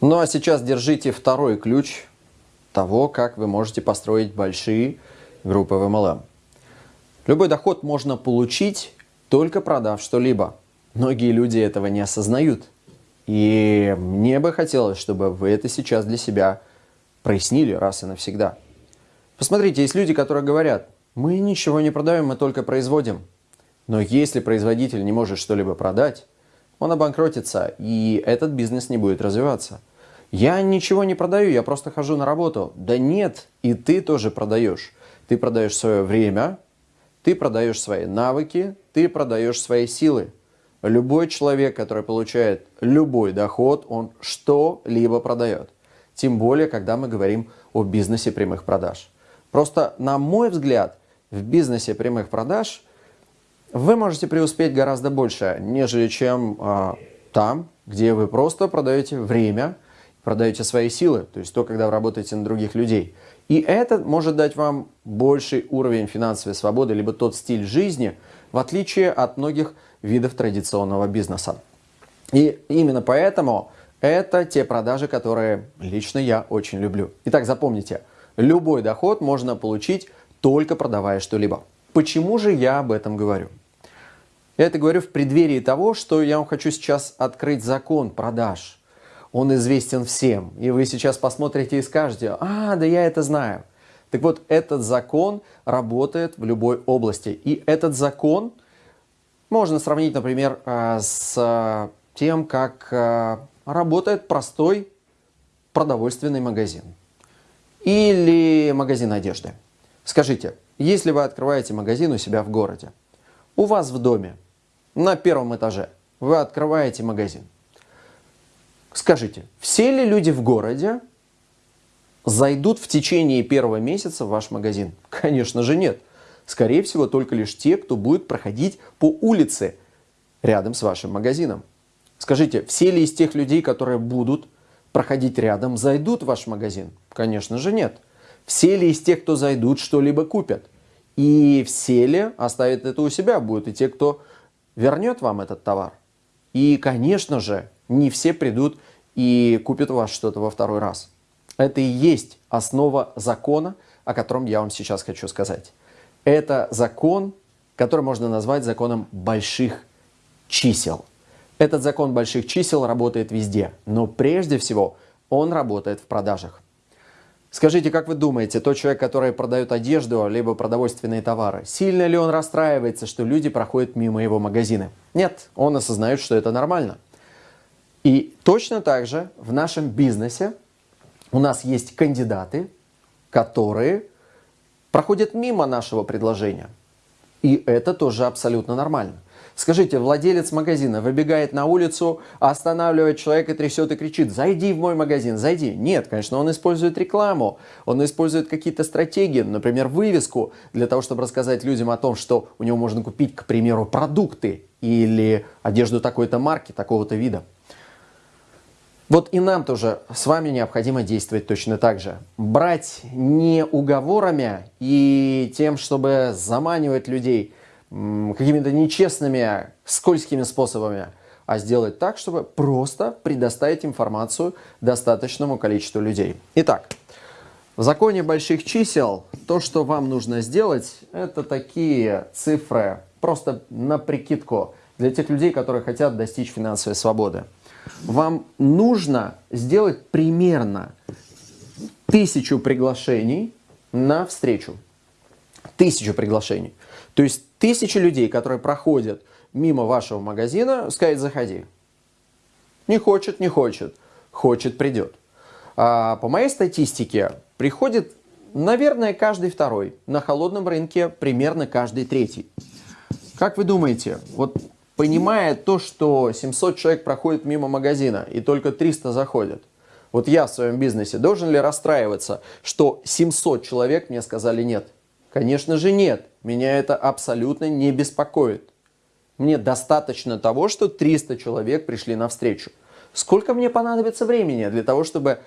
Ну а сейчас держите второй ключ того, как вы можете построить большие группы в MLM. Любой доход можно получить, только продав что-либо. Многие люди этого не осознают. И мне бы хотелось, чтобы вы это сейчас для себя прояснили раз и навсегда. Посмотрите, есть люди, которые говорят, мы ничего не продаем, мы только производим. Но если производитель не может что-либо продать, он обанкротится, и этот бизнес не будет развиваться. Я ничего не продаю, я просто хожу на работу. Да нет, и ты тоже продаешь. Ты продаешь свое время, ты продаешь свои навыки, ты продаешь свои силы. Любой человек, который получает любой доход, он что-либо продает. Тем более, когда мы говорим о бизнесе прямых продаж. Просто, на мой взгляд, в бизнесе прямых продаж вы можете преуспеть гораздо больше, нежели чем э, там, где вы просто продаете время, продаете свои силы, то есть то, когда вы работаете на других людей. И это может дать вам больший уровень финансовой свободы, либо тот стиль жизни, в отличие от многих видов традиционного бизнеса. И именно поэтому это те продажи, которые лично я очень люблю. Итак, запомните, любой доход можно получить только продавая что-либо. Почему же я об этом говорю? Я это говорю в преддверии того, что я вам хочу сейчас открыть закон продаж. Он известен всем. И вы сейчас посмотрите и скажете, а, да я это знаю. Так вот, этот закон работает в любой области. И этот закон можно сравнить, например, э, с тем, как э, работает простой продовольственный магазин или магазин одежды. Скажите, если вы открываете магазин у себя в городе, у вас в доме, на первом этаже, вы открываете магазин. Скажите, все ли люди в городе зайдут в течение первого месяца в ваш магазин? Конечно же нет. Скорее всего, только лишь те, кто будет проходить по улице рядом с вашим магазином. Скажите, все ли из тех людей, которые будут проходить рядом, зайдут в ваш магазин? Конечно же нет. Все ли из тех, кто зайдут, что-либо купят? И все ли оставят это у себя? Будут и те, кто вернет вам этот товар. И, конечно же, не все придут и купят у вас что-то во второй раз. Это и есть основа закона, о котором я вам сейчас хочу сказать. Это закон, который можно назвать законом больших чисел. Этот закон больших чисел работает везде, но прежде всего он работает в продажах. Скажите, как вы думаете, тот человек, который продает одежду, либо продовольственные товары, сильно ли он расстраивается, что люди проходят мимо его магазина? Нет, он осознает, что это нормально. И точно так же в нашем бизнесе у нас есть кандидаты, которые проходят мимо нашего предложения. И это тоже абсолютно нормально. Скажите, владелец магазина выбегает на улицу, останавливает человека, трясет и кричит, зайди в мой магазин, зайди. Нет, конечно, он использует рекламу, он использует какие-то стратегии, например, вывеску, для того, чтобы рассказать людям о том, что у него можно купить, к примеру, продукты или одежду такой-то марки, такого-то вида. Вот и нам тоже с вами необходимо действовать точно так же. Брать не уговорами и тем, чтобы заманивать людей – какими-то нечестными, скользкими способами, а сделать так, чтобы просто предоставить информацию достаточному количеству людей. Итак, в законе больших чисел то, что вам нужно сделать, это такие цифры, просто на прикидку для тех людей, которые хотят достичь финансовой свободы. Вам нужно сделать примерно тысячу приглашений на встречу. Тысячу приглашений. То есть тысячи людей, которые проходят мимо вашего магазина, сказать «заходи». Не хочет, не хочет. Хочет, придет. А по моей статистике, приходит, наверное, каждый второй. На холодном рынке примерно каждый третий. Как вы думаете, вот понимая то, что 700 человек проходит мимо магазина и только 300 заходят, вот я в своем бизнесе должен ли расстраиваться, что 700 человек мне сказали нет? Конечно же нет. Меня это абсолютно не беспокоит. Мне достаточно того, что 300 человек пришли навстречу. Сколько мне понадобится времени для того, чтобы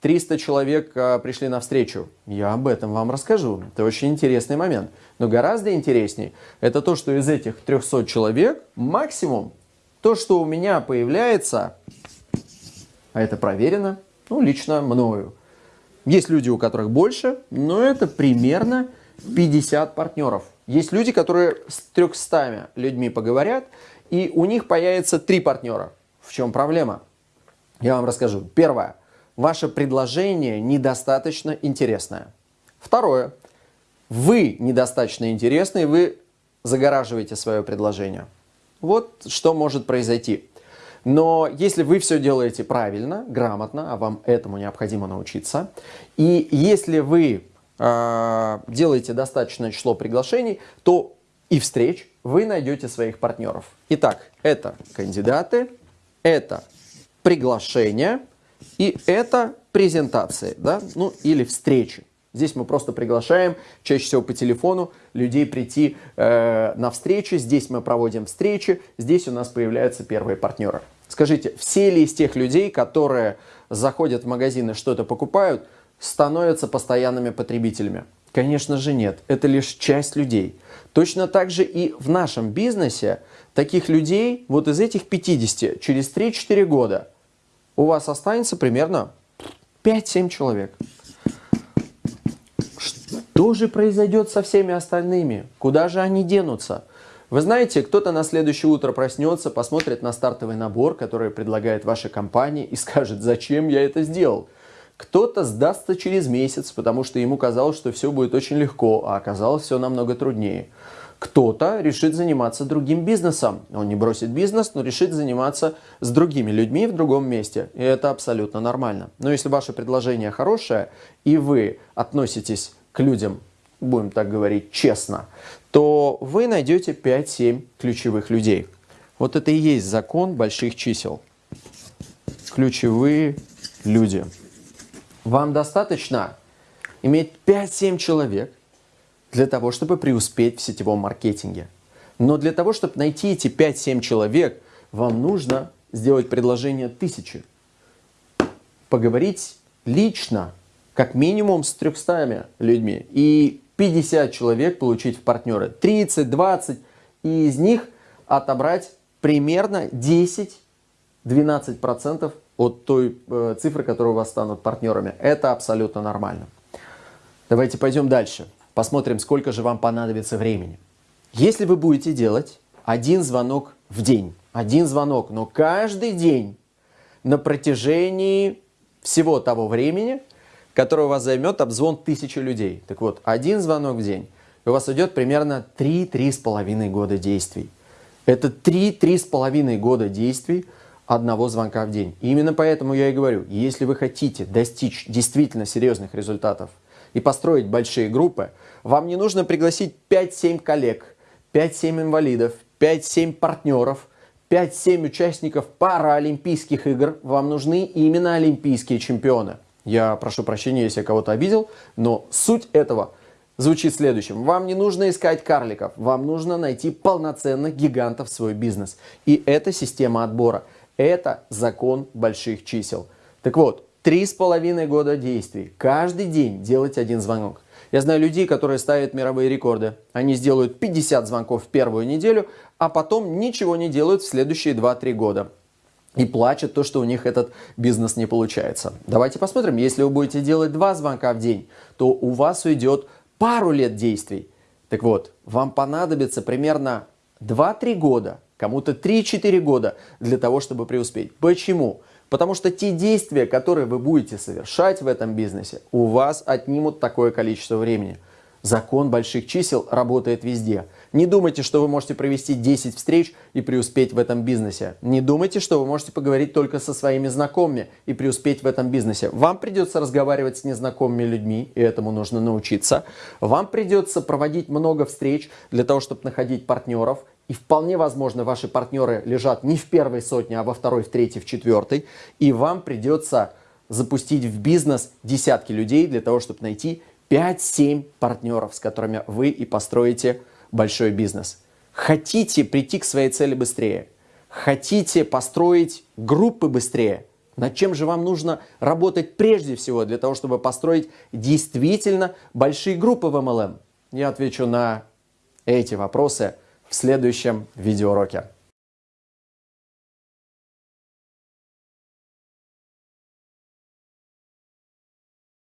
300 человек а, пришли навстречу? Я об этом вам расскажу. Это очень интересный момент. Но гораздо интереснее, это то, что из этих 300 человек максимум, то, что у меня появляется а это проверено, ну, лично мною. Есть люди, у которых больше, но это примерно 50 партнеров. Есть люди, которые с 300 людьми поговорят, и у них появится три партнера. В чем проблема? Я вам расскажу. Первое. Ваше предложение недостаточно интересное. Второе. Вы недостаточно интересны, вы загораживаете свое предложение. Вот что может произойти. Но если вы все делаете правильно, грамотно, а вам этому необходимо научиться, и если вы э, делаете достаточное число приглашений, то и встреч вы найдете своих партнеров. Итак, это кандидаты, это приглашения и это презентации, да, ну или встречи. Здесь мы просто приглашаем, чаще всего по телефону, людей прийти э, на встречи. Здесь мы проводим встречи, здесь у нас появляются первые партнеры. Скажите, все ли из тех людей, которые заходят в магазин и что-то покупают, становятся постоянными потребителями? Конечно же нет, это лишь часть людей. Точно так же и в нашем бизнесе таких людей, вот из этих 50, через 3-4 года у вас останется примерно 5-7 человек. Что же произойдет со всеми остальными? Куда же они денутся? Вы знаете, кто-то на следующее утро проснется, посмотрит на стартовый набор, который предлагает ваша компания и скажет, зачем я это сделал. Кто-то сдастся через месяц, потому что ему казалось, что все будет очень легко, а оказалось все намного труднее. Кто-то решит заниматься другим бизнесом. Он не бросит бизнес, но решит заниматься с другими людьми в другом месте. И это абсолютно нормально. Но если ваше предложение хорошее, и вы относитесь к людям, будем так говорить, честно, то вы найдете 5-7 ключевых людей. Вот это и есть закон больших чисел. Ключевые люди. Вам достаточно иметь 5-7 человек для того, чтобы преуспеть в сетевом маркетинге. Но для того, чтобы найти эти 5-7 человек, вам нужно сделать предложение тысячи. Поговорить лично как минимум с 300 людьми и 50 человек получить в партнеры, 30, 20, и из них отобрать примерно 10-12% от той э, цифры, которые у вас станут партнерами. Это абсолютно нормально. Давайте пойдем дальше. Посмотрим, сколько же вам понадобится времени. Если вы будете делать один звонок в день, один звонок, но каждый день на протяжении всего того времени, который у вас займет обзвон тысячи людей. Так вот, один звонок в день, у вас идет примерно 3-3,5 года действий. Это 3-3,5 года действий одного звонка в день. И именно поэтому я и говорю, если вы хотите достичь действительно серьезных результатов и построить большие группы, вам не нужно пригласить 5-7 коллег, 5-7 инвалидов, 5-7 партнеров, 5-7 участников паралимпийских игр. Вам нужны именно олимпийские чемпионы. Я прошу прощения, если я кого-то обидел, но суть этого звучит следующим. Вам не нужно искать карликов, вам нужно найти полноценных гигантов в свой бизнес. И это система отбора. Это закон больших чисел. Так вот, три с половиной года действий. Каждый день делать один звонок. Я знаю людей, которые ставят мировые рекорды. Они сделают 50 звонков в первую неделю, а потом ничего не делают в следующие 2-3 года и плачут то, что у них этот бизнес не получается. Давайте посмотрим, если вы будете делать два звонка в день, то у вас уйдет пару лет действий. Так вот, вам понадобится примерно 2-3 года, кому-то 3-4 года для того, чтобы преуспеть. Почему? Потому что те действия, которые вы будете совершать в этом бизнесе, у вас отнимут такое количество времени. Закон больших чисел работает везде. Не думайте, что вы можете провести 10 встреч и преуспеть в этом бизнесе. Не думайте, что вы можете поговорить только со своими знакомыми и преуспеть в этом бизнесе. Вам придется разговаривать с незнакомыми людьми, и этому нужно научиться. Вам придется проводить много встреч для того, чтобы находить партнеров. И вполне возможно, ваши партнеры лежат не в первой сотне, а во второй, в третьей, в четвертой. И вам придется запустить в бизнес десятки людей для того, чтобы найти 5-7 партнеров, с которыми вы и построите большой бизнес. Хотите прийти к своей цели быстрее? Хотите построить группы быстрее? Над чем же вам нужно работать прежде всего для того, чтобы построить действительно большие группы в MLM? Я отвечу на эти вопросы в следующем видеоуроке.